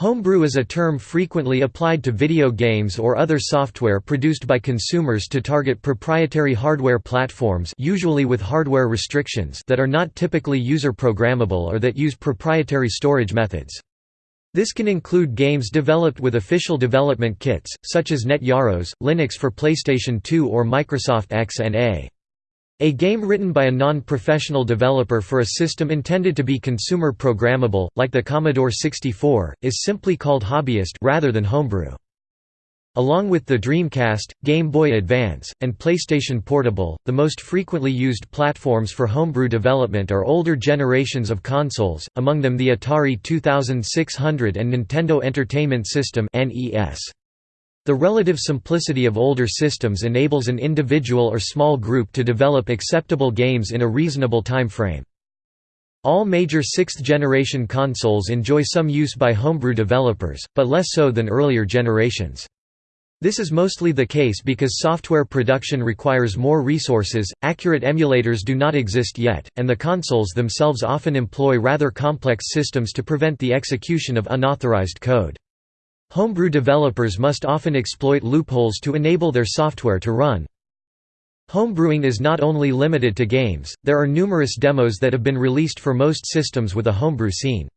Homebrew is a term frequently applied to video games or other software produced by consumers to target proprietary hardware platforms usually with hardware restrictions that are not typically user-programmable or that use proprietary storage methods. This can include games developed with official development kits, such as Net Yaroze, Linux for PlayStation 2 or Microsoft XNA. A game written by a non-professional developer for a system intended to be consumer programmable, like the Commodore 64, is simply called hobbyist rather than homebrew. Along with the Dreamcast, Game Boy Advance, and PlayStation Portable, the most frequently used platforms for homebrew development are older generations of consoles, among them the Atari 2600 and Nintendo Entertainment System (NES). The relative simplicity of older systems enables an individual or small group to develop acceptable games in a reasonable time frame. All major sixth-generation consoles enjoy some use by homebrew developers, but less so than earlier generations. This is mostly the case because software production requires more resources, accurate emulators do not exist yet, and the consoles themselves often employ rather complex systems to prevent the execution of unauthorized code. Homebrew developers must often exploit loopholes to enable their software to run. Homebrewing is not only limited to games, there are numerous demos that have been released for most systems with a homebrew scene.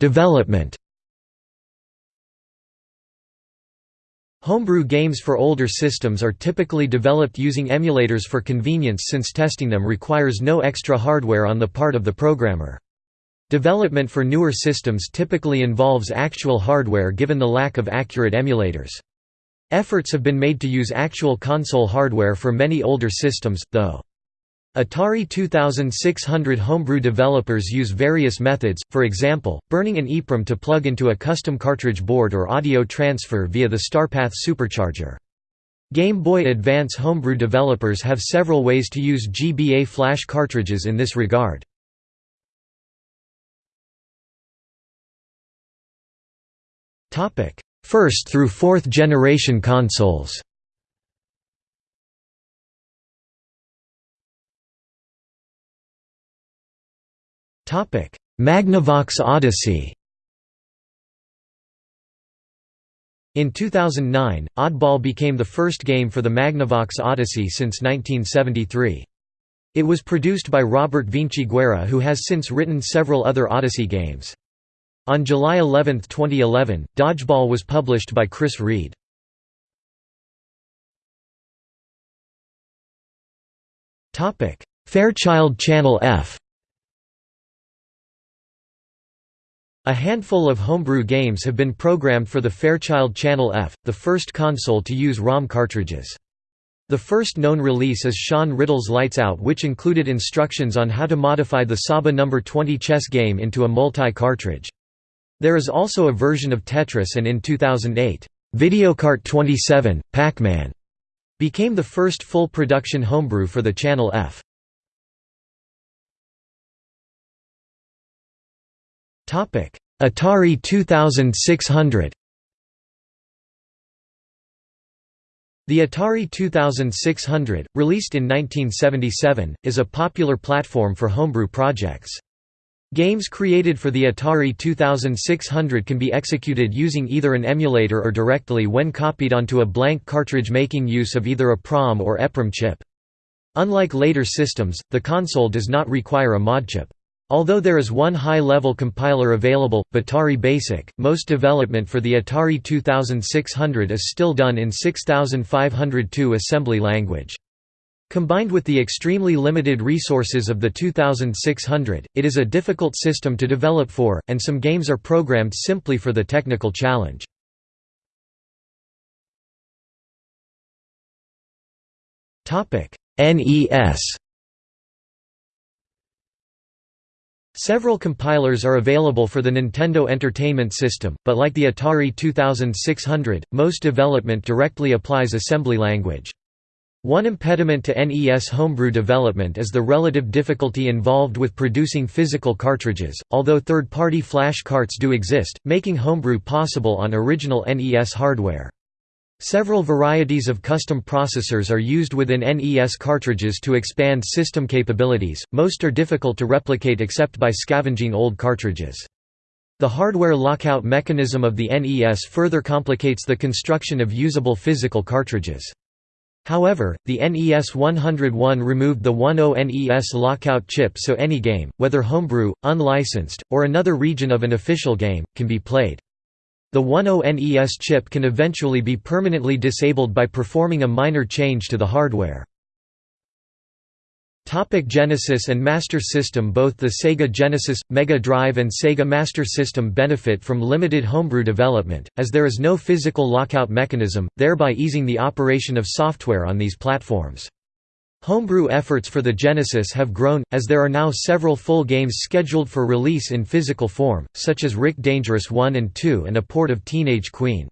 Development Homebrew games for older systems are typically developed using emulators for convenience since testing them requires no extra hardware on the part of the programmer. Development for newer systems typically involves actual hardware given the lack of accurate emulators. Efforts have been made to use actual console hardware for many older systems, though. Atari 2600 homebrew developers use various methods, for example, burning an EEPROM to plug into a custom cartridge board or audio transfer via the StarPath supercharger. Game Boy Advance homebrew developers have several ways to use GBA flash cartridges in this regard. First through fourth generation consoles Magnavox Odyssey In 2009, Oddball became the first game for the Magnavox Odyssey since 1973. It was produced by Robert Vinciguerra who has since written several other Odyssey games. On July 11, 2011, Dodgeball was published by Chris Reed. Fairchild Channel F A handful of homebrew games have been programmed for the Fairchild Channel F, the first console to use ROM cartridges. The first known release is Sean Riddle's Lights Out which included instructions on how to modify the Saba No. 20 chess game into a multi-cartridge. There is also a version of Tetris and in 2008, Videocart 27, Pac-Man became the first full production homebrew for the Channel F. Atari 2600 The Atari 2600, released in 1977, is a popular platform for homebrew projects. Games created for the Atari 2600 can be executed using either an emulator or directly when copied onto a blank cartridge making use of either a PROM or EPROM chip. Unlike later systems, the console does not require a mod chip. Although there is one high-level compiler available, Batari Basic, most development for the Atari 2600 is still done in 6502 assembly language. Combined with the extremely limited resources of the 2600, it is a difficult system to develop for, and some games are programmed simply for the technical challenge. NES Several compilers are available for the Nintendo Entertainment System, but like the Atari 2600, most development directly applies assembly language. One impediment to NES homebrew development is the relative difficulty involved with producing physical cartridges, although third-party flash carts do exist, making homebrew possible on original NES hardware. Several varieties of custom processors are used within NES cartridges to expand system capabilities, most are difficult to replicate except by scavenging old cartridges. The hardware lockout mechanism of the NES further complicates the construction of usable physical cartridges. However, the NES 101 removed the 10 NES lockout chip so any game, whether homebrew, unlicensed, or another region of an official game, can be played. The 10 NES chip can eventually be permanently disabled by performing a minor change to the hardware. Genesis and Master System Both the Sega Genesis, Mega Drive and Sega Master System benefit from limited homebrew development, as there is no physical lockout mechanism, thereby easing the operation of software on these platforms. Homebrew efforts for the Genesis have grown, as there are now several full games scheduled for release in physical form, such as Rick Dangerous 1 and 2 and a port of Teenage Queen.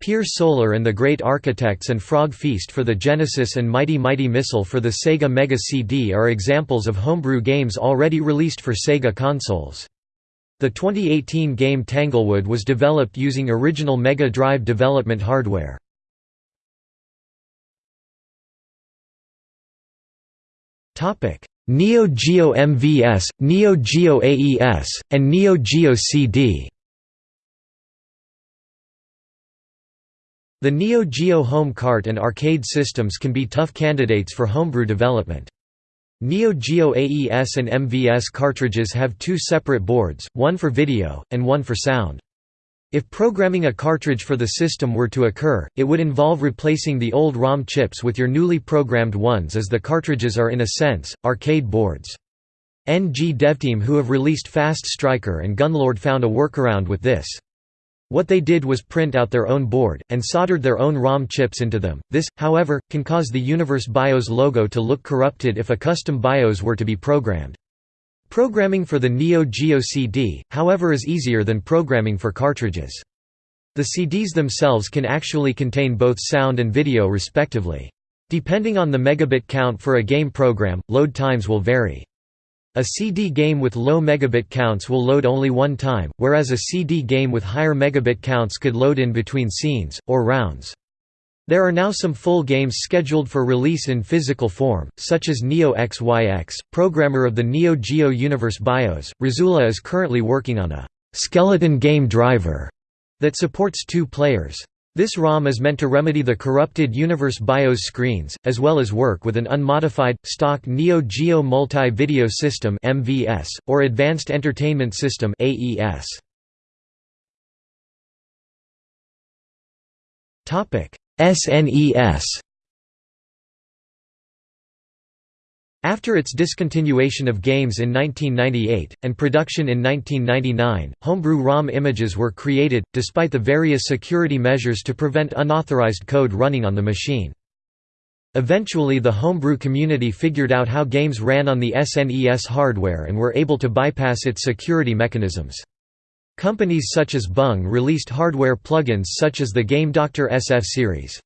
Pier Solar and the Great Architects and Frog Feast for the Genesis and Mighty Mighty Missile for the Sega Mega CD are examples of homebrew games already released for Sega consoles. The 2018 game Tanglewood was developed using original Mega Drive development hardware. Neo Geo MVS, Neo Geo AES, and Neo Geo CD The Neo Geo home cart and arcade systems can be tough candidates for homebrew development. Neo Geo AES and MVS cartridges have two separate boards, one for video, and one for sound. If programming a cartridge for the system were to occur, it would involve replacing the old ROM chips with your newly programmed ones as the cartridges are in a sense, arcade boards. NG DevTeam who have released Fast Striker and Gunlord found a workaround with this. What they did was print out their own board, and soldered their own ROM chips into them. This, however, can cause the Universe BIOS logo to look corrupted if a custom BIOS were to be programmed. Programming for the Neo Geo CD, however is easier than programming for cartridges. The CDs themselves can actually contain both sound and video respectively. Depending on the megabit count for a game program, load times will vary. A CD game with low megabit counts will load only one time, whereas a CD game with higher megabit counts could load in between scenes, or rounds. There are now some full games scheduled for release in physical form, such as Neo XYX, programmer of the Neo Geo Universe BIOS. Razoola is currently working on a skeleton game driver that supports two players. This ROM is meant to remedy the corrupted Universe BIOS screens, as well as work with an unmodified, stock Neo Geo Multi-Video System MVS or Advanced Entertainment System SNES. After its discontinuation of games in 1998, and production in 1999, homebrew ROM images were created, despite the various security measures to prevent unauthorized code running on the machine. Eventually the homebrew community figured out how games ran on the SNES hardware and were able to bypass its security mechanisms. Companies such as Bung released hardware plugins such as the Game Doctor SF series.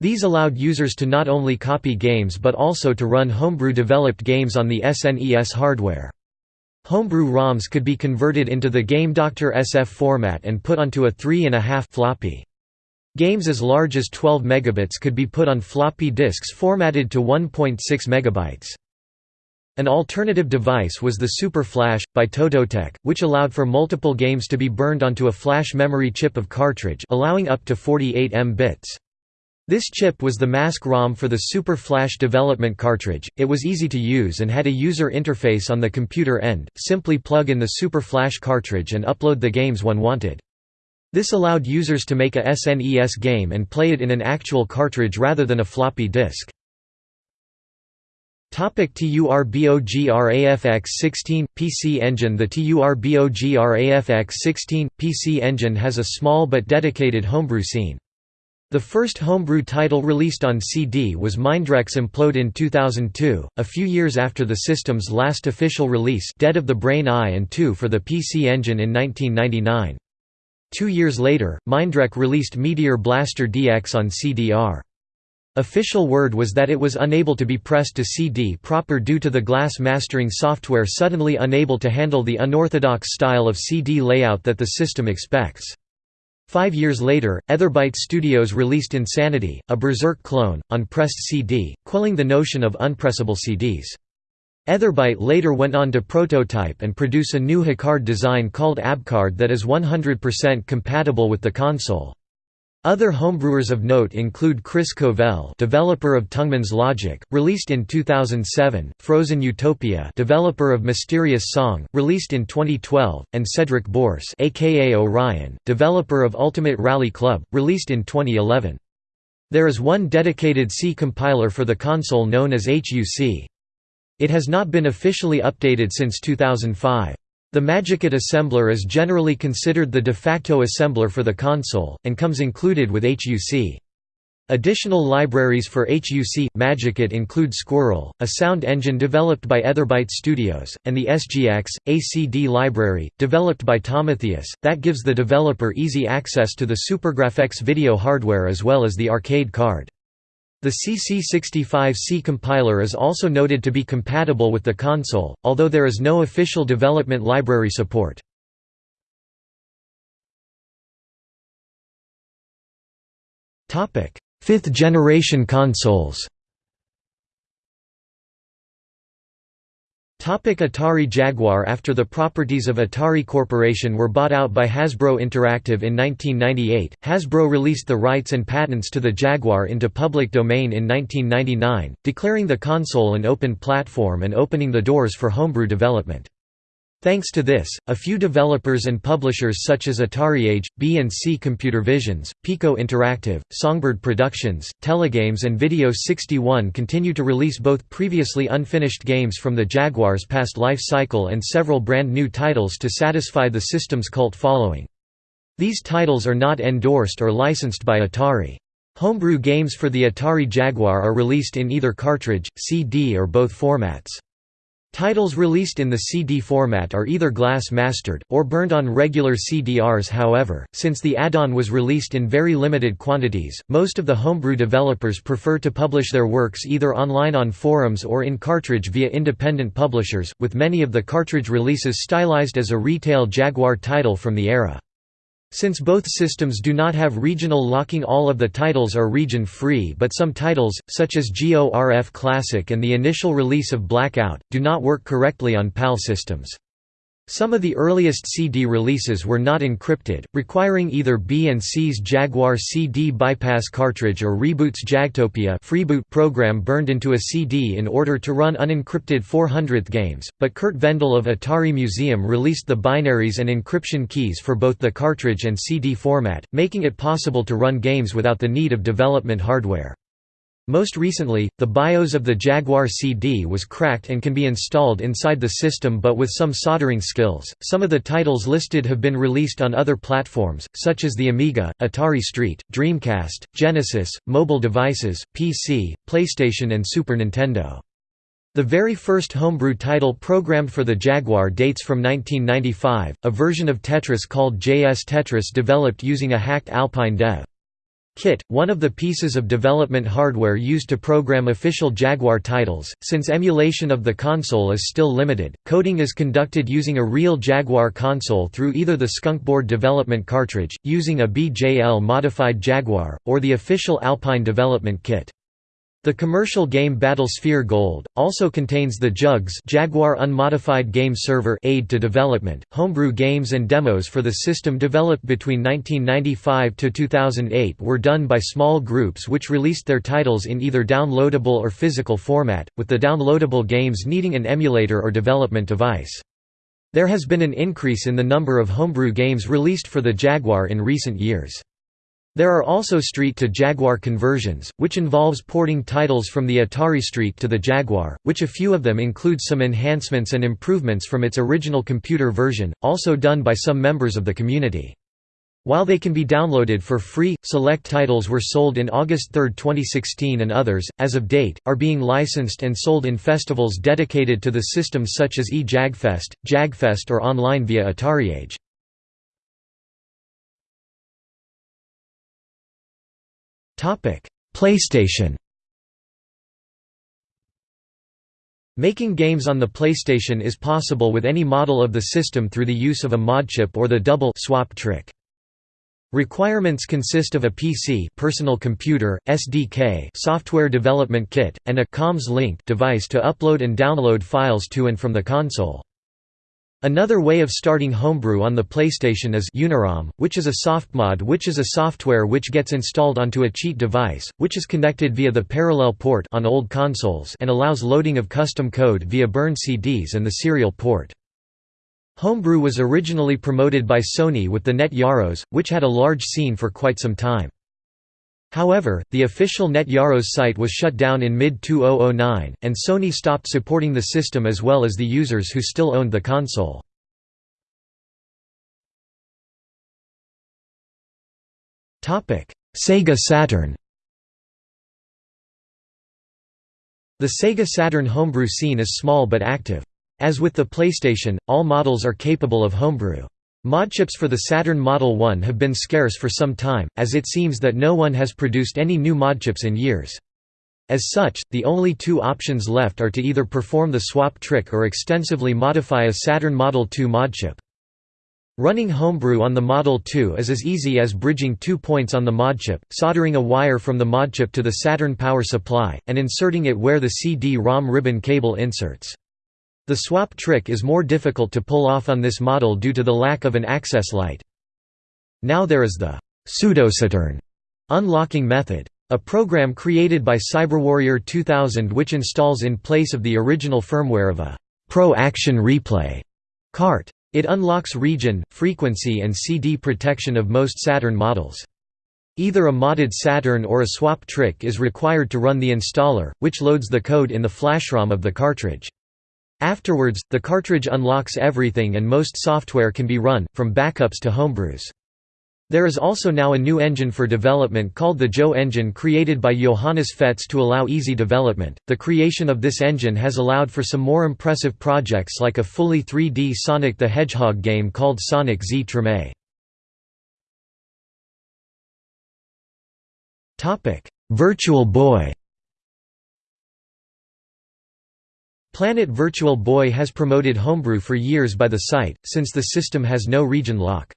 These allowed users to not only copy games but also to run homebrew-developed games on the SNES hardware. Homebrew ROMs could be converted into the Game Doctor SF format and put onto a 3.5 floppy. Games as large as 12 megabits could be put on floppy disks formatted to 1.6 megabytes. An alternative device was the Super Flash, by Tototek, which allowed for multiple games to be burned onto a flash memory chip of cartridge allowing up to 48 M bits. This chip was the mask ROM for the Super Flash development cartridge, it was easy to use and had a user interface on the computer end, simply plug in the Super Flash cartridge and upload the games one wanted. This allowed users to make a SNES game and play it in an actual cartridge rather than a floppy disk. TURBOGRAFX16 PC engine The TURBOGRAFX16 PC engine has a small but dedicated homebrew scene. The first homebrew title released on CD was MindRec's Implode in 2002, a few years after the system's last official release Dead of the Brain I and II for the PC Engine in 1999. Two years later, MindRec released Meteor Blaster DX on CDR. Official word was that it was unable to be pressed to CD proper due to the glass mastering software suddenly unable to handle the unorthodox style of CD layout that the system expects. Five years later, Etherbyte Studios released Insanity, a Berzerk clone, on pressed CD, quelling the notion of unpressable CDs. Etherbyte later went on to prototype and produce a new HuCard design called ABCard that is 100% compatible with the console. Other homebrewers of note include Chris Covell, developer of Tongueman's Logic, released in 2007, Frozen Utopia, developer of Mysterious Song, released in 2012, and Cedric Bourse, aka Orion, developer of Ultimate Rally Club, released in 2011. There is one dedicated C compiler for the console known as HUC. It has not been officially updated since 2005. The MagicKit assembler is generally considered the de facto assembler for the console, and comes included with HUC. Additional libraries for HUC MagicKit include Squirrel, a sound engine developed by Etherbyte Studios, and the SGX ACD library, developed by Tomaitheous, that gives the developer easy access to the SuperGrafx video hardware as well as the arcade card. The CC65C compiler is also noted to be compatible with the console, although there is no official development library support. Fifth generation consoles Atari Jaguar After the properties of Atari Corporation were bought out by Hasbro Interactive in 1998, Hasbro released the rights and patents to the Jaguar into public domain in 1999, declaring the console an open platform and opening the doors for homebrew development. Thanks to this, a few developers and publishers such as AtariAge, B&C Computer Visions, Pico Interactive, Songbird Productions, Telegames and Video 61 continue to release both previously unfinished games from the Jaguar's past life cycle and several brand new titles to satisfy the system's cult following. These titles are not endorsed or licensed by Atari. Homebrew games for the Atari Jaguar are released in either cartridge, CD or both formats. Titles released in the CD format are either glass-mastered, or burned on regular CDRs however, since the add-on was released in very limited quantities, most of the homebrew developers prefer to publish their works either online on forums or in cartridge via independent publishers, with many of the cartridge releases stylized as a retail Jaguar title from the era. Since both systems do not have regional locking all of the titles are region-free but some titles, such as GORF Classic and the initial release of Blackout, do not work correctly on PAL systems. Some of the earliest CD releases were not encrypted, requiring either B&C's Jaguar CD bypass cartridge or Reboot's Jagtopia freeboot program burned into a CD in order to run unencrypted 400th games, but Curt Vendel of Atari Museum released the binaries and encryption keys for both the cartridge and CD format, making it possible to run games without the need of development hardware. Most recently, the BIOS of the Jaguar CD was cracked and can be installed inside the system but with some soldering skills. Some of the titles listed have been released on other platforms, such as the Amiga, Atari ST, Dreamcast, Genesis, mobile devices, PC, PlayStation, and Super Nintendo. The very first homebrew title programmed for the Jaguar dates from 1995, a version of Tetris called JS Tetris developed using a hacked Alpine dev. Kit, one of the pieces of development hardware used to program official Jaguar titles. Since emulation of the console is still limited, coding is conducted using a real Jaguar console through either the Skunkboard development cartridge, using a BJL modified Jaguar, or the official Alpine development kit. The commercial game Battlesphere Gold also contains the JUGS Jaguar Unmodified Game Server aid to development. Homebrew games and demos for the system developed between 1995 to 2008 were done by small groups which released their titles in either downloadable or physical format, with the downloadable games needing an emulator or development device. There has been an increase in the number of homebrew games released for the Jaguar in recent years. There are also Street to Jaguar conversions, which involves porting titles from the Atari Street to the Jaguar, which a few of them include some enhancements and improvements from its original computer version, also done by some members of the community. While they can be downloaded for free, select titles were sold in August 3, 2016 and others, as of date, are being licensed and sold in festivals dedicated to the system such as e-Jagfest, Jagfest or online via AtariAge. PlayStation Making games on the PlayStation is possible with any model of the system through the use of a modchip or the double swap trick. Requirements consist of a PC personal computer, SDK software development kit, and a comms link device to upload and download files to and from the console. Another way of starting Homebrew on the PlayStation is Unirom, which is a softmod which is a software which gets installed onto a cheat device, which is connected via the parallel port on old consoles and allows loading of custom code via burned CDs and the serial port. Homebrew was originally promoted by Sony with the Net Yaroze, which had a large scene for quite some time. However, the official Net Yaroze site was shut down in mid-2009, and Sony stopped supporting the system as well as the users who still owned the console. Sega Saturn The Sega Saturn homebrew scene is small but active. As with the PlayStation, all models are capable of homebrew. Modchips for the Saturn Model 1 have been scarce for some time, as it seems that no one has produced any new modchips in years. As such, the only two options left are to either perform the swap trick or extensively modify a Saturn Model 2 modchip. Running Homebrew on the Model 2 is as easy as bridging two points on the modchip, soldering a wire from the modchip to the Saturn power supply, and inserting it where the CD-ROM ribbon cable inserts. The swap trick is more difficult to pull off on this model due to the lack of an access light. Now there is the pseudo-Saturn unlocking method. A program created by CyberWarrior 2000 which installs in place of the original firmware of a Pro Action Replay cart. It unlocks region, frequency and CD protection of most Saturn models. Either a modded Saturn or a swap trick is required to run the installer, which loads the code in the flashROM of the cartridge. Afterwards, the cartridge unlocks everything and most software can be run, from backups to homebrews. There is also now a new engine for development called the Jo engine created by Johannes Fetz to allow easy development. The creation of this engine has allowed for some more impressive projects like a fully 3D Sonic the Hedgehog game called Sonic Z Treme. Topic: Virtual Boy Planet Virtual Boy has promoted Homebrew for years by the site, since the system has no region lock.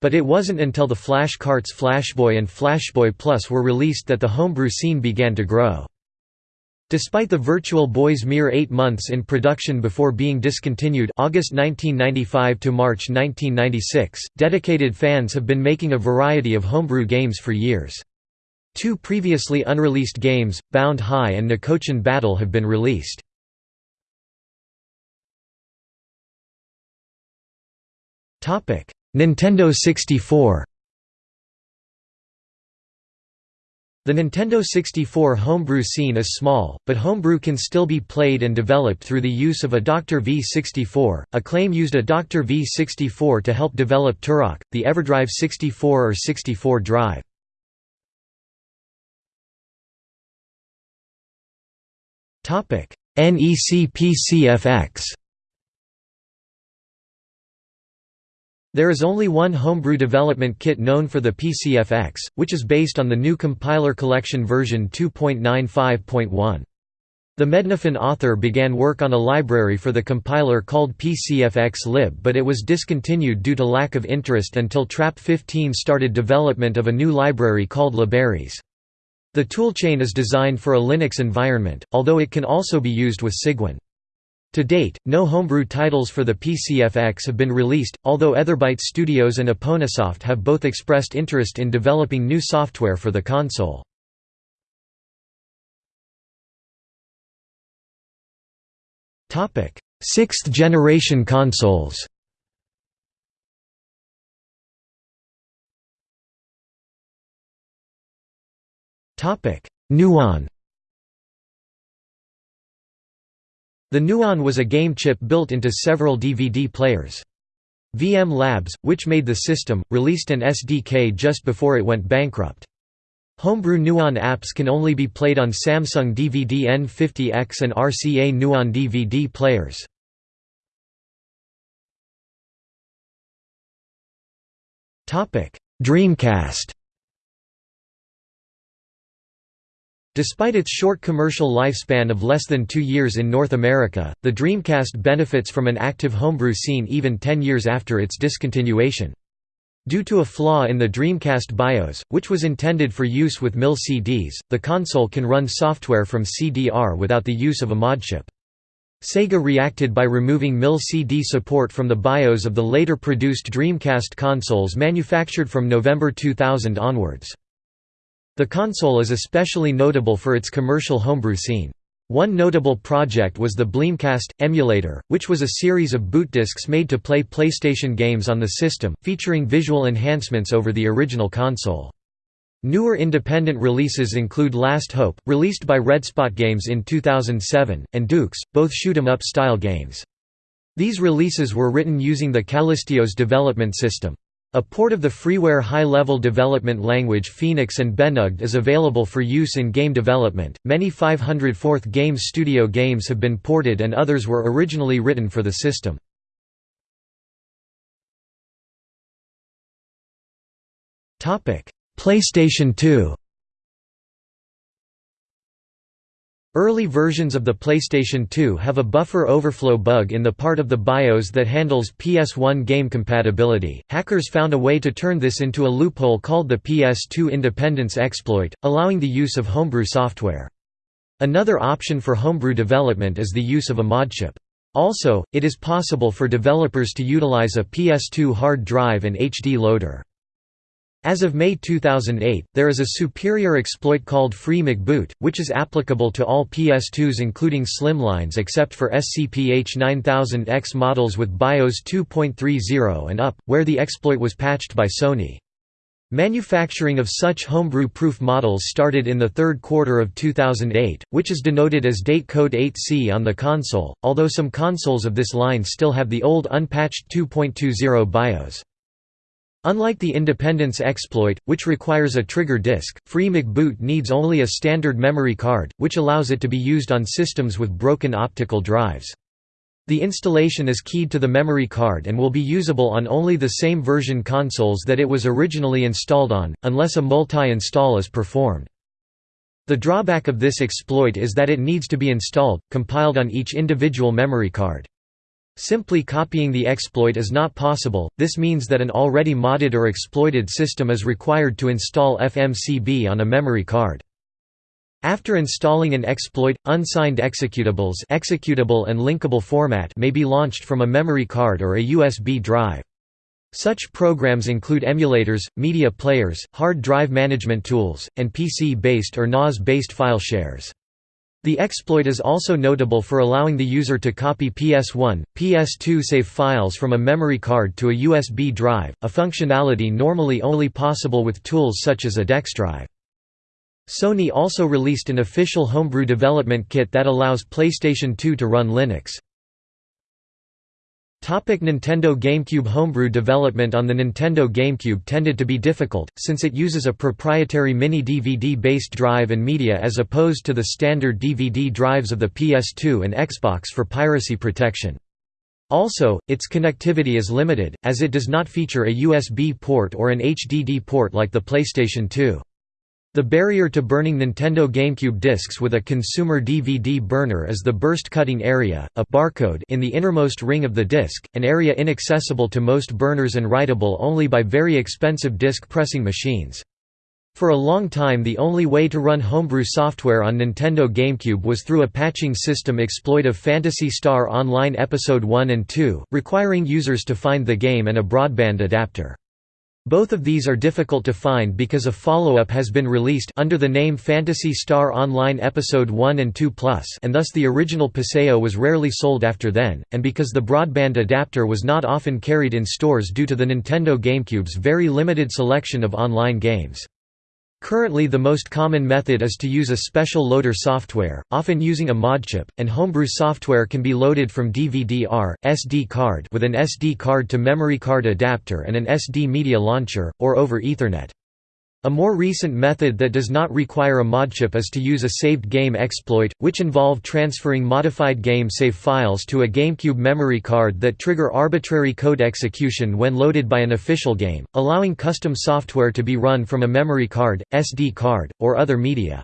But it wasn't until the Flash Carts Flashboy and Flashboy Plus were released that the homebrew scene began to grow. Despite the Virtual Boy's mere eight months in production before being discontinued August 1995 to March 1996, dedicated fans have been making a variety of homebrew games for years. Two previously unreleased games, Bound High and Niko-Chan Battle have been released. Nintendo 64. The Nintendo 64 homebrew scene is small, but homebrew can still be played and developed through the use of a Dr. V64. Acclaim used a Dr. V64 to help develop Turok, the EverDrive 64 or 64 drive. NEC PCFX There is only one homebrew development kit known for the PCFX, which is based on the GNU Compiler Collection version 2.95.1. The Mednafen author began work on a library for the compiler called PCFX-lib but it was discontinued due to lack of interest until TRAP 15 started development of a new library called liberis. The toolchain is designed for a Linux environment, although it can also be used with Cygwin. To date, no homebrew titles for the PCFX have been released, although Etherbyte Studios and Aponasoft have both expressed interest in developing new software for the console. Sixth generation consoles. Nuon The Nuon was a game chip built into several DVD players. VM Labs, which made the system, released an SDK just before it went bankrupt. Homebrew Nuon apps can only be played on Samsung DVD N50X and RCA Nuon DVD players. Dreamcast Despite its short commercial lifespan of less than two years in North America, the Dreamcast benefits from an active homebrew scene even ten years after its discontinuation. Due to a flaw in the Dreamcast BIOS, which was intended for use with MIL CDs, the console can run software from CDR without the use of a modchip. Sega reacted by removing MIL CD support from the BIOS of the later produced Dreamcast consoles manufactured from November 2000 onwards. The console is especially notable for its commercial homebrew scene. One notable project was the Bleemcast emulator, which was a series of boot discs made to play PlayStation games on the system, featuring visual enhancements over the original console. Newer independent releases include Last Hope, released by Redspot Games in 2007, and Dux, both shoot 'em up style games. These releases were written using the KallistiOS development system. A port of the freeware high-level development language Fenix and BennuGD is available for use in game development. Many 504th Games Studio games have been ported and others were originally written for the system. Topic: PlayStation 2 Early versions of the PlayStation 2 have a buffer overflow bug in the part of the BIOS that handles PS1 game compatibility. Hackers found a way to turn this into a loophole called the PS2 Independence exploit, allowing the use of homebrew software. Another option for homebrew development is the use of a modchip. Also, it is possible for developers to utilize a PS2 hard drive and HD loader. As of May 2008, there is a superior exploit called Free McBoot, which is applicable to all PS2s including slimlines except for SCPH 9000X models with BIOS 2.30 and up, where the exploit was patched by Sony. Manufacturing of such homebrew-proof models started in the third quarter of 2008, which is denoted as date code 8C on the console, although some consoles of this line still have the old unpatched 2.20 BIOS. Unlike the Independence exploit, which requires a trigger disk, Free McBoot needs only a standard memory card, which allows it to be used on systems with broken optical drives. The installation is keyed to the memory card and will be usable on only the same version consoles that it was originally installed on, unless a multi-install is performed. The drawback of this exploit is that it needs to be installed, compiled on each individual memory card. Simply copying the exploit is not possible, this means that an already modded or exploited system is required to install FMCB on a memory card. After installing an exploit, unsigned executables executable and linkable format may be launched from a memory card or a USB drive. Such programs include emulators, media players, hard drive management tools, and PC-based or NAS-based file shares. The exploit is also notable for allowing the user to copy PS1, PS2 save files from a memory card to a USB drive, a functionality normally only possible with tools such as a DexDrive. Sony also released an official homebrew development kit that allows PlayStation 2 to run Linux. Topic Nintendo GameCube Homebrew development on the Nintendo GameCube tended to be difficult, since it uses a proprietary mini-DVD-based drive and media as opposed to the standard DVD drives of the PS2 and Xbox for piracy protection. Also, its connectivity is limited, as it does not feature a USB port or an HDD port like the PlayStation 2. The barrier to burning Nintendo GameCube discs with a consumer DVD burner is the burst cutting area, a barcode in the innermost ring of the disc, an area inaccessible to most burners and writable only by very expensive disc pressing machines. For a long time the only way to run homebrew software on Nintendo GameCube was through a patching system exploit of Phantasy Star Online Episode 1 and 2, requiring users to find the game and a broadband adapter. Both of these are difficult to find because a follow-up has been released under the name Phantasy Star Online Episode 1 and 2 Plus and thus the original Paseo was rarely sold after then, and because the broadband adapter was not often carried in stores due to the Nintendo GameCube's very limited selection of online games. Currently the most common method is to use a special loader software, often using a modchip, and homebrew software can be loaded from DVD-R, SD card with an SD card to memory card adapter and an SD media launcher, or over Ethernet. A more recent method that does not require a modchip is to use a saved game exploit, which involve transferring modified game save files to a GameCube memory card that trigger arbitrary code execution when loaded by an official game, allowing custom software to be run from a memory card, SD card, or other media.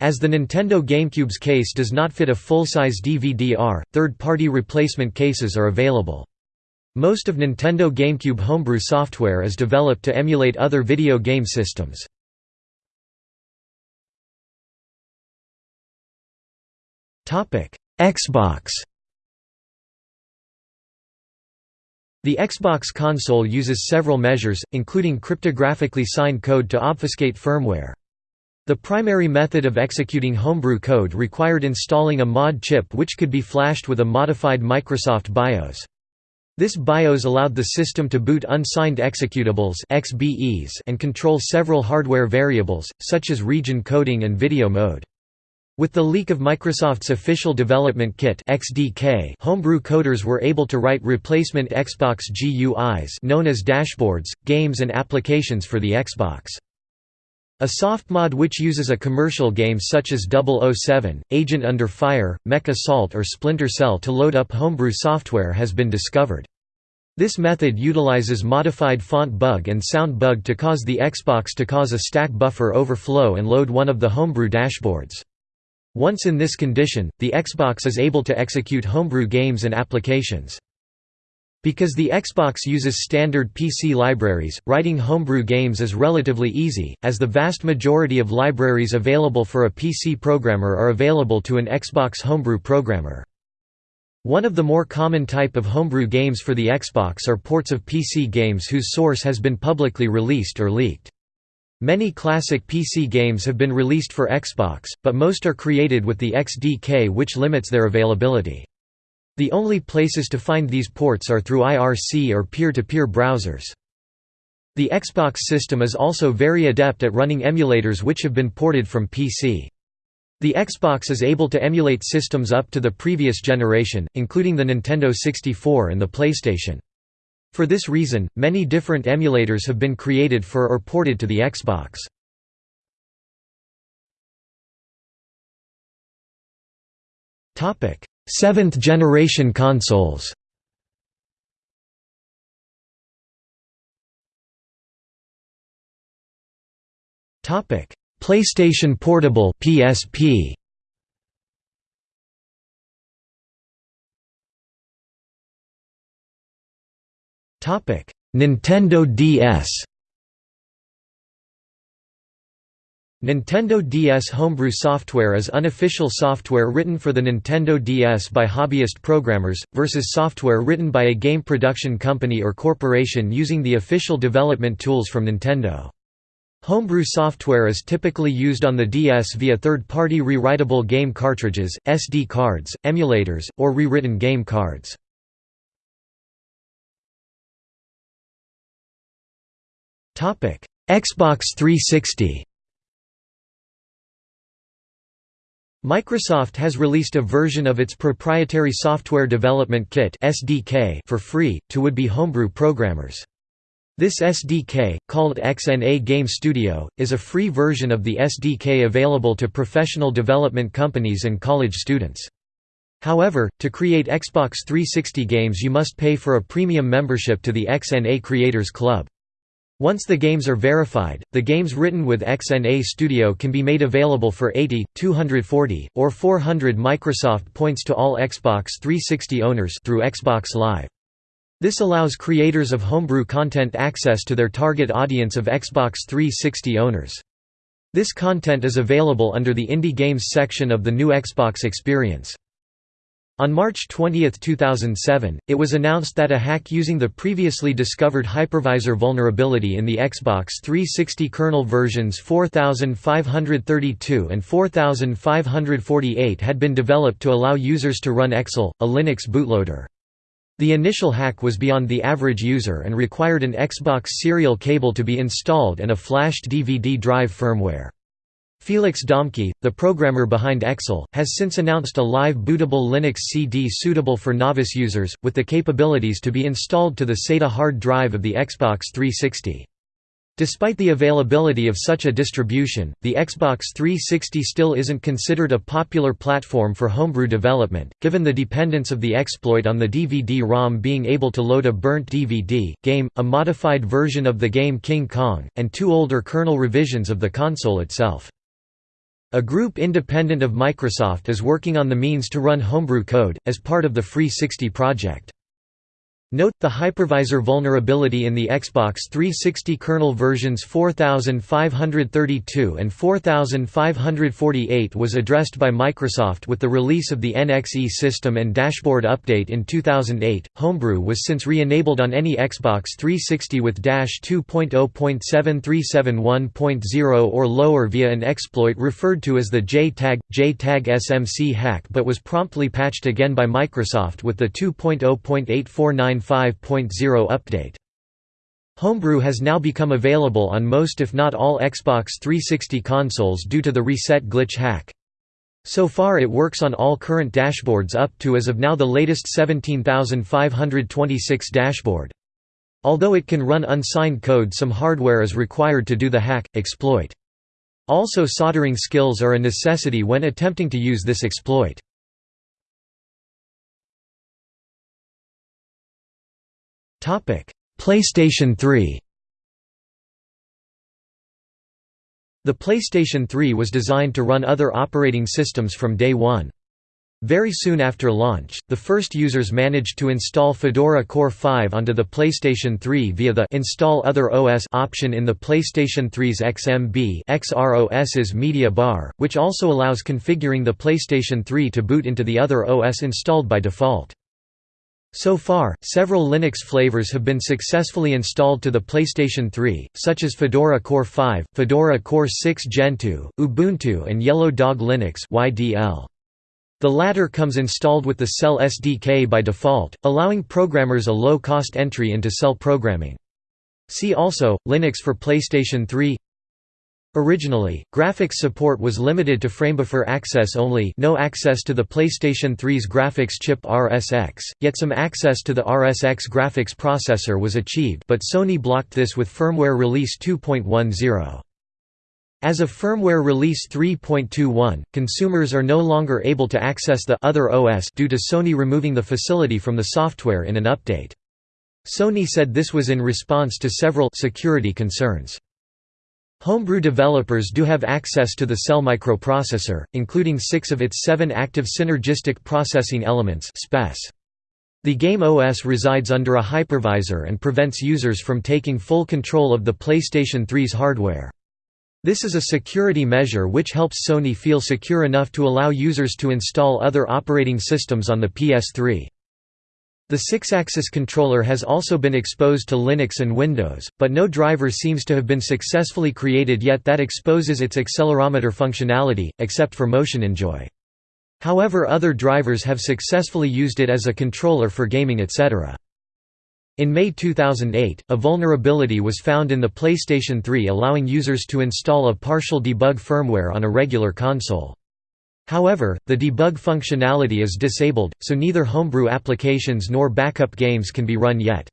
As the Nintendo GameCube's case does not fit a full-size DVD-R, third-party replacement cases are available. Most of Nintendo GameCube homebrew software is developed to emulate other video game systems. Xbox The Xbox console uses several measures, including cryptographically signed code to obfuscate firmware. The primary method of executing homebrew code required installing a mod chip which could be flashed with a modified Microsoft BIOS. This BIOS allowed the system to boot unsigned executables XBEs and control several hardware variables, such as region coding and video mode. With the leak of Microsoft's official development kit XDK, homebrew coders were able to write replacement Xbox GUIs known as dashboards, games and applications for the Xbox. A soft mod which uses a commercial game such as 007, Agent Under Fire, Mech Assault or Splinter Cell to load up homebrew software has been discovered. This method utilizes modified font bug and sound bug to cause the Xbox to cause a stack buffer overflow and load one of the homebrew dashboards. Once in this condition, the Xbox is able to execute homebrew games and applications. Because the Xbox uses standard PC libraries, writing homebrew games is relatively easy, as the vast majority of libraries available for a PC programmer are available to an Xbox homebrew programmer. One of the more common type of homebrew games for the Xbox are ports of PC games whose source has been publicly released or leaked. Many classic PC games have been released for Xbox, but most are created with the XDK which limits their availability. The only places to find these ports are through IRC or peer-to-peer -peer browsers. The Xbox system is also very adept at running emulators which have been ported from PC. The Xbox is able to emulate systems up to the previous generation, including the Nintendo 64 and the PlayStation. For this reason, many different emulators have been created for or ported to the Xbox. Seventh generation consoles. PlayStation Portable PSP Topic Nintendo DS Nintendo DS homebrew software is unofficial software written for the Nintendo DS by hobbyist programmers, versus software written by a game production company or corporation using the official development tools from Nintendo. Homebrew software is typically used on the DS via third-party rewritable game cartridges, SD cards, emulators, or rewritten game cards. Xbox 360 Microsoft has released a version of its proprietary software development kit (SDK) for free to would-be homebrew programmers. This SDK, called XNA Game Studio, is a free version of the SDK available to professional development companies and college students. However, to create Xbox 360 games you must pay for a premium membership to the XNA Creators Club. Once the games are verified, the games written with XNA Studio can be made available for 80, 240, or 400 Microsoft points to all Xbox 360 owners through Xbox Live. This allows creators of homebrew content access to their target audience of Xbox 360 owners. This content is available under the Indie Games section of the new Xbox Experience. On March 20, 2007, it was announced that a hack using the previously discovered hypervisor vulnerability in the Xbox 360 kernel versions 4532 and 4548 had been developed to allow users to run XeLL, a Linux bootloader. The initial hack was beyond the average user and required an Xbox serial cable to be installed and a flashed DVD drive firmware. Felix Domke, the programmer behind XeLL, has since announced a live bootable Linux CD suitable for novice users, with the capabilities to be installed to the SATA hard drive of the Xbox 360. Despite the availability of such a distribution, the Xbox 360 still isn't considered a popular platform for homebrew development, given the dependence of the exploit on the DVD-ROM being able to load a burnt DVD, game, a modified version of the game King Kong, and two older kernel revisions of the console itself. A group independent of Microsoft is working on the means to run homebrew code, as part of the Free 60 project. Note, the hypervisor vulnerability in the Xbox 360 kernel versions 4532 and 4548 was addressed by Microsoft with the release of the NXE system and dashboard update in 2008. Homebrew was since re-enabled on any Xbox 360 with Dash 2.0.7371.0 or lower via an exploit referred to as the J-Tag, J-Tag SMC hack but was promptly patched again by Microsoft with the 2.0.849 5.0 update. Homebrew has now become available on most if not all Xbox 360 consoles due to the reset glitch hack. So far it works on all current dashboards up to as of now the latest 17526 dashboard. Although it can run unsigned code some hardware is required to do the hack, exploit. Also soldering skills are a necessity when attempting to use this exploit. PlayStation 3 The PlayStation 3 was designed to run other operating systems from day one. Very soon after launch, the first users managed to install Fedora Core 5 onto the PlayStation 3 via the Install Other OS option in the PlayStation 3's XMB XrossMediaBar, which also allows configuring the PlayStation 3 to boot into the other OS installed by default. So far, several Linux flavors have been successfully installed to the PlayStation 3, such as Fedora Core 5, Fedora Core 6 Gentoo, Ubuntu and Yellow Dog Linux YDL. The latter comes installed with the Cell SDK by default, allowing programmers a low-cost entry into Cell programming. See also, Linux for PlayStation 3 Originally, graphics support was limited to framebuffer access only no access to the PlayStation 3's graphics chip RSX, yet some access to the RSX graphics processor was achieved but Sony blocked this with firmware release 2.10. As of firmware release 3.21, consumers are no longer able to access the other OS due to Sony removing the facility from the software in an update. Sony said this was in response to several security concerns. Homebrew developers do have access to the Cell microprocessor, including six of its seven active synergistic processing elements The game OS resides under a hypervisor and prevents users from taking full control of the PlayStation 3's hardware. This is a security measure which helps Sony feel secure enough to allow users to install other operating systems on the PS3. The Sixaxis controller has also been exposed to Linux and Windows, but no driver seems to have been successfully created yet that exposes its accelerometer functionality, except for MotioninJoy. However other drivers have successfully used it as a controller for gaming etc. In May 2008, a vulnerability was found in the PlayStation 3 allowing users to install a partial debug firmware on a regular console. However, the debug functionality is disabled, so neither homebrew applications nor backup games can be run yet.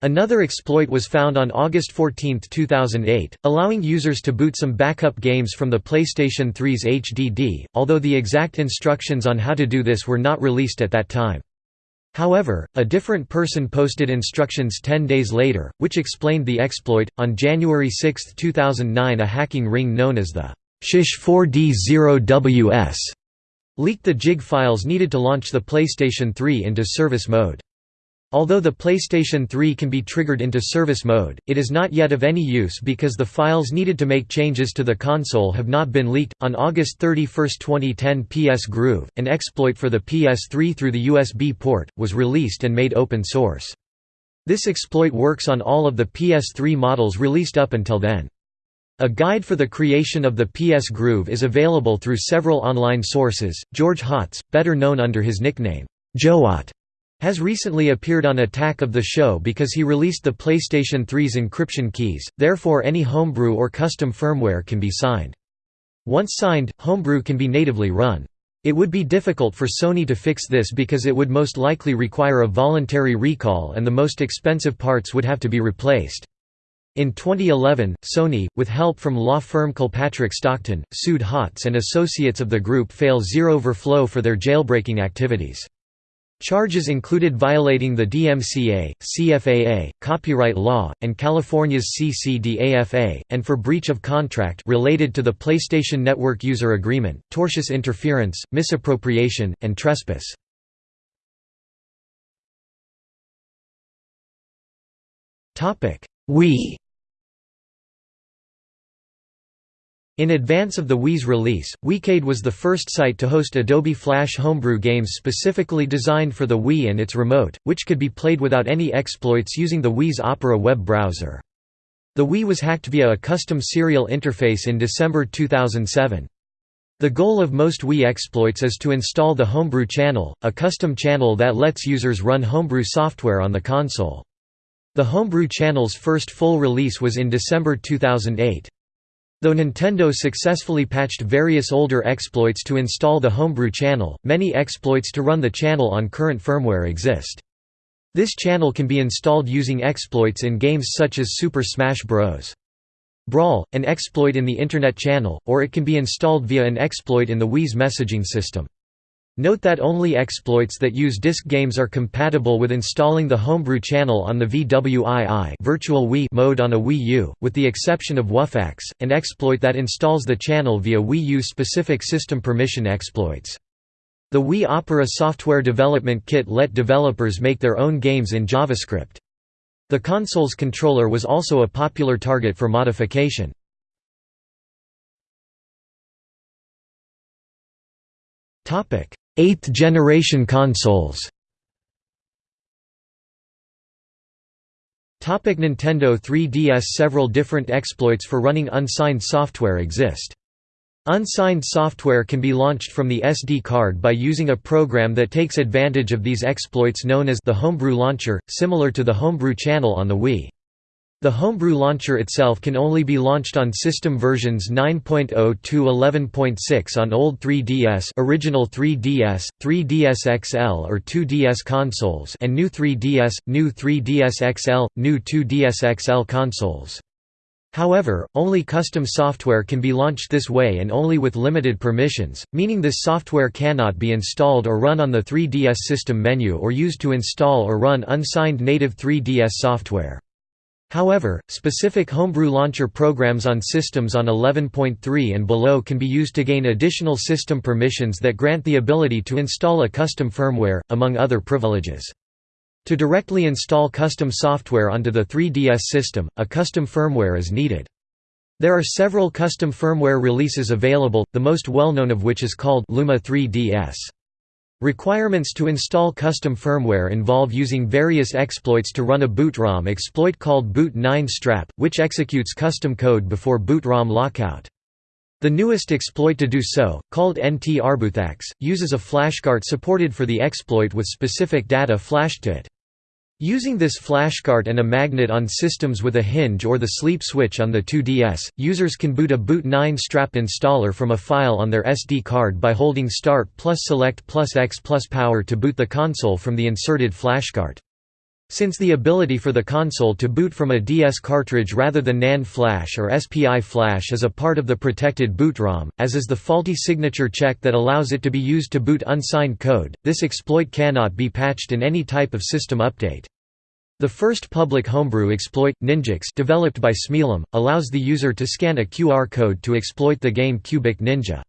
Another exploit was found on August 14, 2008, allowing users to boot some backup games from the PlayStation 3's HDD, although the exact instructions on how to do this were not released at that time. However, a different person posted instructions 10 days later, which explained the exploit. On January 6, 2009, a hacking ring known as the Shish4D0WS leaked the JIG files needed to launch the PlayStation 3 into service mode. Although the PlayStation 3 can be triggered into service mode, it is not yet of any use because the files needed to make changes to the console have not been leaked. On August 31, 2010, PS Groove, an exploit for the PS3 through the USB port, was released and made open source. This exploit works on all of the PS3 models released up until then. A guide for the creation of the PS Groove is available through several online sources. George Hotz, better known under his nickname, geohot, has recently appeared on Attack of the Show because he released the PlayStation 3's encryption keys, therefore any homebrew or custom firmware can be signed. Once signed, homebrew can be natively run. It would be difficult for Sony to fix this because it would most likely require a voluntary recall and the most expensive parts would have to be replaced. In 2011, Sony, with help from law firm Kilpatrick Stockton, sued Hotz and associates of the group Fail0verflow for their jailbreaking activities. Charges included violating the DMCA, CFAA, copyright law, and California's CCDAFA, and for breach of contract related to the PlayStation Network user agreement, tortious interference, misappropriation, and trespass. Wii In advance of the Wii's release, Wiicade was the first site to host Adobe Flash homebrew games specifically designed for the Wii and its remote, which could be played without any exploits using the Wii's Opera web browser. The Wii was hacked via a custom serial interface in December 2007. The goal of most Wii exploits is to install the Homebrew channel, a custom channel that lets users run homebrew software on the console. The Homebrew channel's first full release was in December 2008. Though Nintendo successfully patched various older exploits to install the Homebrew channel, many exploits to run the channel on current firmware exist. This channel can be installed using exploits in games such as Super Smash Bros. Brawl, an exploit in the Internet channel, or it can be installed via an exploit in the Wii's messaging system. Note that only exploits that use disk games are compatible with installing the Homebrew channel on the VWII Virtual Wii mode on a Wii U, with the exception of WUFAX, an exploit that installs the channel via Wii U-specific system permission exploits. The Wii Opera software development kit let developers make their own games in JavaScript. The console's controller was also a popular target for modification. Topic: Eighth-generation consoles Topic Nintendo 3DS Several different exploits for running unsigned software exist. Unsigned software can be launched from the SD card by using a program that takes advantage of these exploits known as the Homebrew Launcher, similar to the Homebrew channel on the Wii. The Homebrew launcher itself can only be launched on system versions 9.0 to 11.6 on old 3DS original 3DS, 3DS XL or 2DS consoles and new 3DS, new 3DS XL, new 2DS XL consoles. However, only custom software can be launched this way and only with limited permissions, meaning this software cannot be installed or run on the 3DS system menu or used to install or run unsigned native 3DS software. However, specific homebrew launcher programs on systems on 11.3 and below can be used to gain additional system permissions that grant the ability to install a custom firmware, among other privileges. To directly install custom software onto the 3DS system, a custom firmware is needed. There are several custom firmware releases available, the most well-known of which is called Luma 3DS. Requirements to install custom firmware involve using various exploits to run a boot-ROM exploit called boot9strap, which executes custom code before boot-ROM lockout. The newest exploit to do so, called ntrboothax, uses a flashcart supported for the exploit with specific data flashed to it. Using this flashcart and a magnet on systems with a hinge or the sleep switch on the 2DS, users can boot a boot9strap installer from a file on their SD card by holding Start plus Select plus X plus Power to boot the console from the inserted flashcart. Since the ability for the console to boot from a DS cartridge rather than NAND flash or SPI flash is a part of the protected boot ROM, as is the faulty signature check that allows it to be used to boot unsigned code, this exploit cannot be patched in any type of system update. The first public homebrew exploit, ninjhax developed by smealum, allows the user to scan a QR code to exploit the game Cubic Ninja.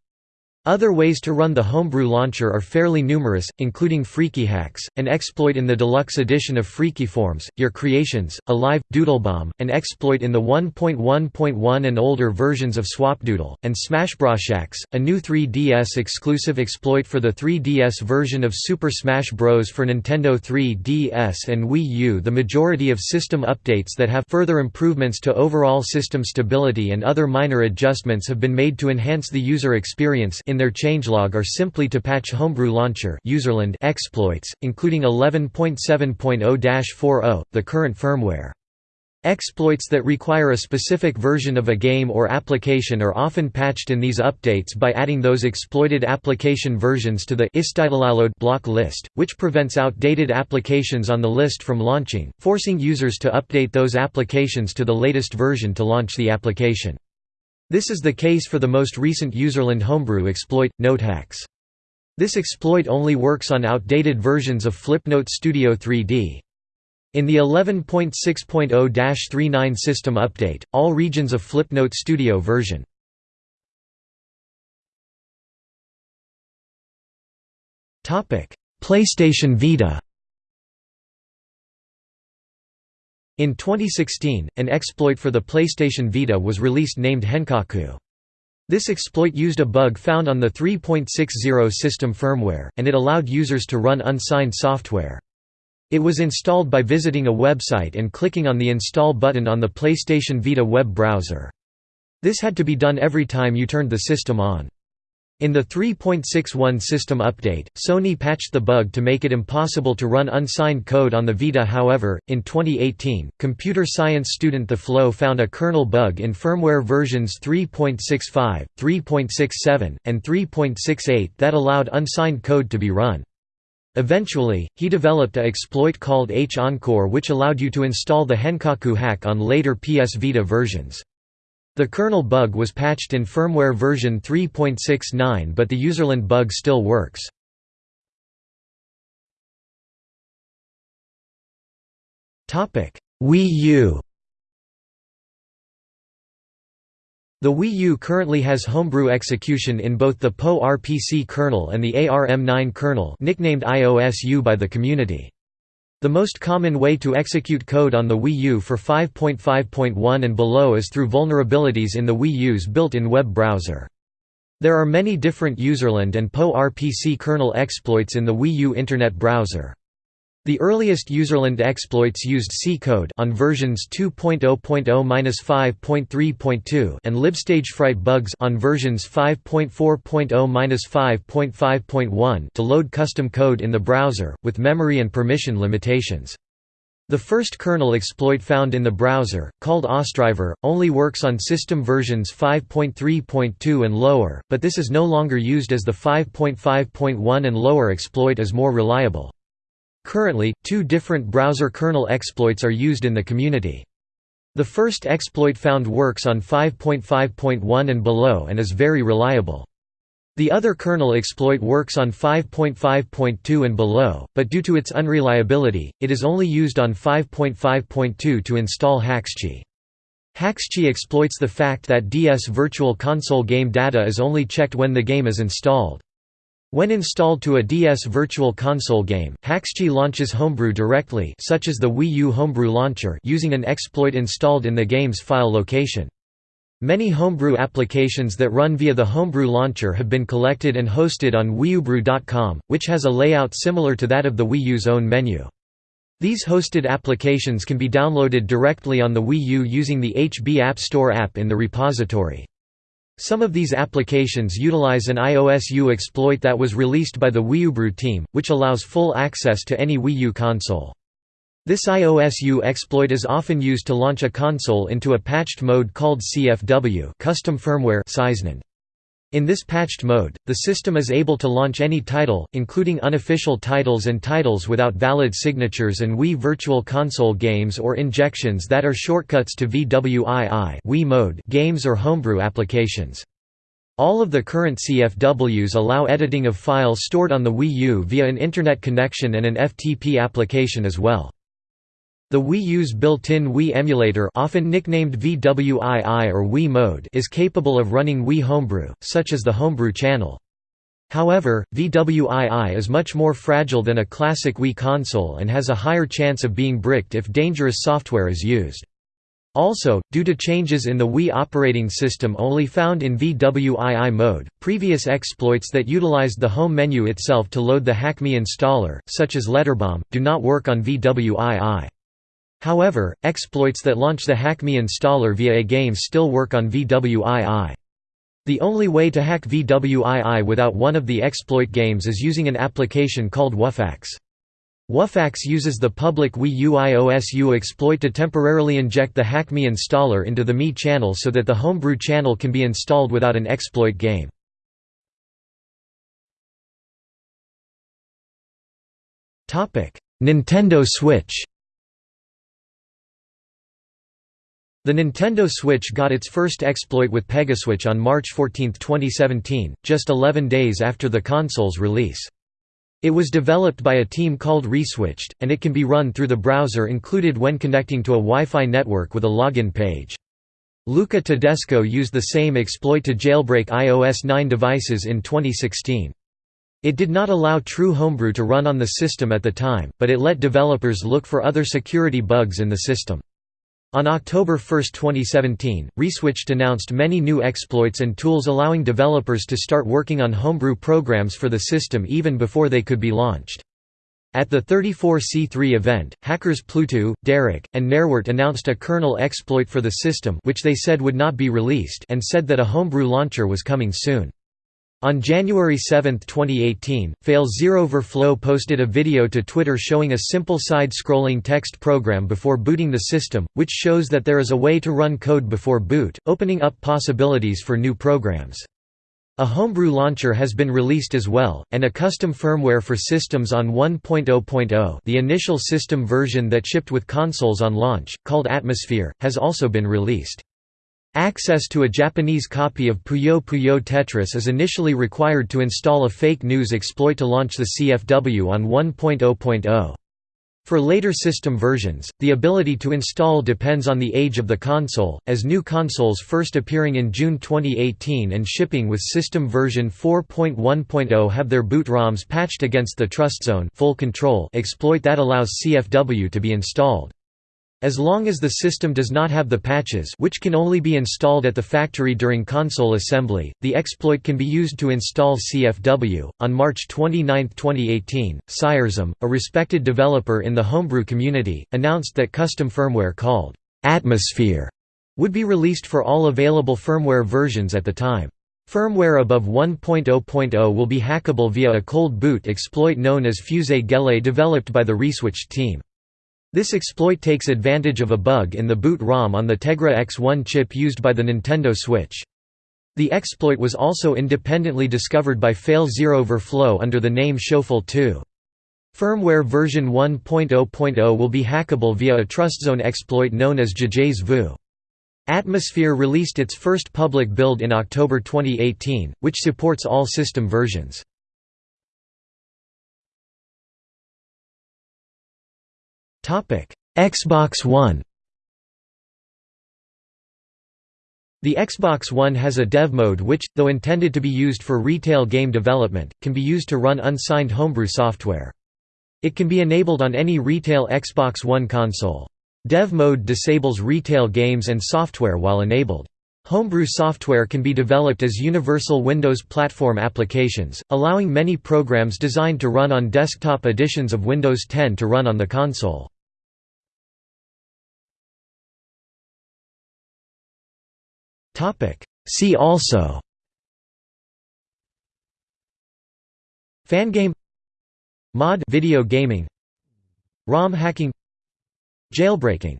Other ways to run the homebrew launcher are fairly numerous, including freakyhax, an exploit in the deluxe edition of FreakyForms, Your Creations, Alive, Doodlebomb, an exploit in the 1.1.1 and older versions of Swapdoodle, and smashbroshax, a new 3DS exclusive exploit for the 3DS version of Super Smash Bros. for Nintendo 3DS and Wii U. The majority of system updates that have further improvements to overall system stability and other minor adjustments have been made to enhance the user experience in their changelog are simply to patch Homebrew Launcher userland exploits, including 11.7.0-40, the current firmware. Exploits that require a specific version of a game or application are often patched in these updates by adding those exploited application versions to the block list, which prevents outdated applications on the list from launching, forcing users to update those applications to the latest version to launch the application. This is the case for the most recent userland homebrew exploit, notehax. This exploit only works on outdated versions of Flipnote Studio 3D. In the 11.6.0-39 system update, all regions of Flipnote Studio version. PlayStation Vita In 2016, an exploit for the PlayStation Vita was released named Henkaku. This exploit used a bug found on the 3.60 system firmware, and it allowed users to run unsigned software. It was installed by visiting a website and clicking on the Install button on the PlayStation Vita web browser. This had to be done every time you turned the system on. In the 3.61 system update, Sony patched the bug to make it impossible to run unsigned code on the Vita however, in 2018, computer science student The Flow found a kernel bug in firmware versions 3.65, 3.67, and 3.68 that allowed unsigned code to be run. Eventually, he developed a exploit called H-Encore which allowed you to install the Henkaku hack on later PS Vita versions. The kernel bug was patched in firmware version 3.69 but the userland bug still works. Wii U The Wii U currently has homebrew execution in both the PowerPC kernel and the ARM9 kernel nicknamed iOS-U by the community. The most common way to execute code on the Wii U for 5.5.1 and below is through vulnerabilities in the Wii U's built-in web browser. There are many different userland and PowerPC kernel exploits in the Wii U Internet browser. The earliest userland exploits used C code on versions 2.0.0-5.3.2 and libstagefright bugs on versions 5.4.0-5.5.1 to load custom code in the browser with memory and permission limitations. The first kernel exploit found in the browser, called OSDriver, only works on system versions 5.3.2 and lower, but this is no longer used as the 5.5.1 and lower exploit is more reliable. Currently, two different browser kernel exploits are used in the community. The first exploit found works on 5.5.1 and below and is very reliable. The other kernel exploit works on 5.5.2 and below, but due to its unreliability, it is only used on 5.5.2 to install Haxchi. Haxchi exploits the fact that DS Virtual Console game data is only checked when the game is installed. When installed to a DS Virtual Console game, Haxchi launches Homebrew directly such as the Wii U Homebrew launcher using an exploit installed in the game's file location. Many homebrew applications that run via the Homebrew launcher have been collected and hosted on WiiUbrew.com, which has a layout similar to that of the Wii U's own menu. These hosted applications can be downloaded directly on the Wii U using the HB App Store app in the repository. Some of these applications utilize an iOS-U exploit that was released by the WiiUbrew team, which allows full access to any Wii U console. This iOS-U exploit is often used to launch a console into a patched mode called CFW custom firmware in this patched mode, the system is able to launch any title, including unofficial titles and titles without valid signatures and Wii Virtual Console games or injections that are shortcuts to VWII Wii mode games or homebrew applications. All of the current CFWs allow editing of files stored on the Wii U via an Internet connection and an FTP application as well. The Wii U's built-in Wii emulator often nicknamed VWII or Wii Mode is capable of running Wii Homebrew, such as the Homebrew channel. However, VWII is much more fragile than a classic Wii console and has a higher chance of being bricked if dangerous software is used. Also, due to changes in the Wii operating system only found in VWII mode, previous exploits that utilized the home menu itself to load the HackMii installer, such as Letterbomb, do not work on VWII. However, exploits that launch the HackMii installer via a game still work on VWII. The only way to hack VWII without one of the exploit games is using an application called Wuffax. Wuffax uses the public Wii U iOS-U exploit to temporarily inject the HackMii installer into the Mii channel so that the homebrew channel can be installed without an exploit game. Nintendo Switch The Nintendo Switch got its first exploit with Pegaswitch on March 14, 2017, just 11 days after the console's release. It was developed by a team called Reswitched, and it can be run through the browser included when connecting to a Wi-Fi network with a login page. Luca Tedesco used the same exploit to jailbreak iOS 9 devices in 2016. It did not allow true homebrew to run on the system at the time, but it let developers look for other security bugs in the system. On October 1, 2017, Reswitched announced many new exploits and tools allowing developers to start working on homebrew programs for the system even before they could be launched. At the 34C3 event, hackers Pluto, derrek, and naehrwert announced a kernel exploit for the system which they said would not be released and said that a homebrew launcher was coming soon. On January 7, 2018, Fail0verflow posted a video to Twitter showing a simple side-scrolling text program before booting the system, which shows that there is a way to run code before boot, opening up possibilities for new programs. A homebrew launcher has been released as well, and a custom firmware for systems on 1.0.0 the initial system version that shipped with consoles on launch, called Atmosphere, has also been released. Access to a Japanese copy of Puyo Puyo Tetris is initially required to install a fake news exploit to launch the CFW on 1.0.0. For later system versions, the ability to install depends on the age of the console, as new consoles first appearing in June 2018 and shipping with system version 4.1.0 have their boot ROMs patched against the TrustZone full control exploit that allows CFW to be installed. As long as the system does not have the patches which can only be installed at the factory during console assembly, the exploit can be used to install CFW. On March 29, 2018, SciresM, a respected developer in the homebrew community, announced that custom firmware called Atmosphere would be released for all available firmware versions at the time. Firmware above 1.0.0 will be hackable via a cold boot exploit known as Fusée Gelée developed by the Reswitched team. This exploit takes advantage of a bug in the boot ROM on the Tegra X1 chip used by the Nintendo Switch. The exploit was also independently discovered by Fail0verflow under the name ShofEL2. Firmware version 1.0.0 will be hackable via a TrustZone exploit known as Déjà Vu. Atmosphere released its first public build in October 2018, which supports all system versions. Xbox One The Xbox One has a dev mode which, though intended to be used for retail game development, can be used to run unsigned homebrew software. It can be enabled on any retail Xbox One console. Dev mode disables retail games and software while enabled. Homebrew software can be developed as universal Windows platform applications, allowing many programs designed to run on desktop editions of Windows 10 to run on the console. See also Fangame Mod video gaming ROM hacking Jailbreaking